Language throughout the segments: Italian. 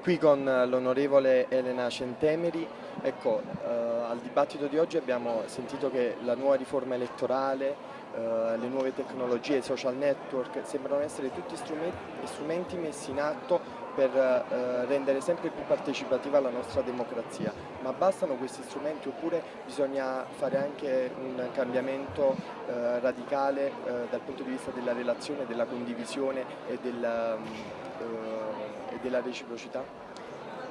qui con l'onorevole Elena Centemeri. Ecco, eh, al dibattito di oggi abbiamo sentito che la nuova riforma elettorale, eh, le nuove tecnologie, i social network sembrano essere tutti strumenti, strumenti messi in atto per eh, rendere sempre più partecipativa la nostra democrazia. Ma bastano questi strumenti oppure bisogna fare anche un cambiamento eh, radicale eh, dal punto di vista della relazione, della condivisione e della, eh, e della reciprocità?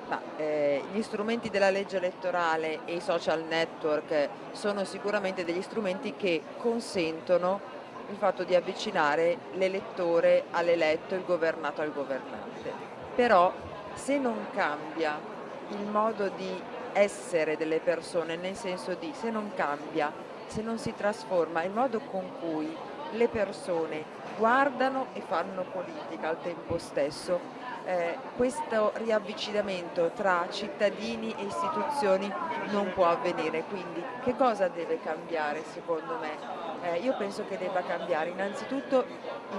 Ma, eh, gli strumenti della legge elettorale e i social network sono sicuramente degli strumenti che consentono il fatto di avvicinare l'elettore all'eletto, il governato al governante però se non cambia il modo di essere delle persone, nel senso di se non cambia, se non si trasforma il modo con cui le persone guardano e fanno politica al tempo stesso, eh, questo riavvicinamento tra cittadini e istituzioni non può avvenire. Quindi che cosa deve cambiare secondo me? Eh, io penso che debba cambiare innanzitutto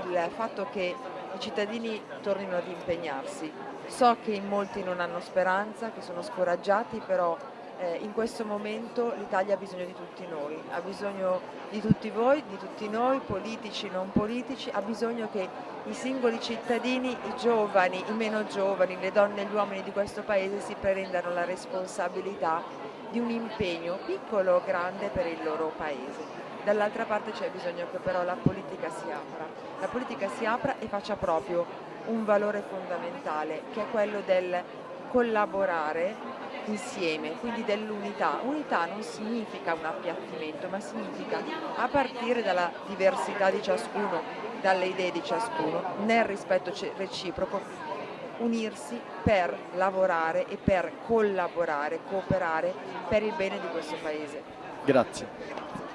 il fatto che i cittadini tornino ad impegnarsi. So che in molti non hanno speranza, che sono scoraggiati, però eh, in questo momento l'Italia ha bisogno di tutti noi, ha bisogno di tutti voi, di tutti noi, politici, non politici, ha bisogno che i singoli cittadini, i giovani, i meno giovani, le donne e gli uomini di questo Paese si prendano la responsabilità di un impegno piccolo o grande per il loro Paese. Dall'altra parte c'è bisogno che però la politica si apra, la politica si apra e faccia proprio un valore fondamentale che è quello del collaborare insieme, quindi dell'unità. Unità non significa un appiattimento, ma significa a partire dalla diversità di ciascuno, dalle idee di ciascuno, nel rispetto reciproco, unirsi per lavorare e per collaborare, cooperare per il bene di questo Paese. Grazie.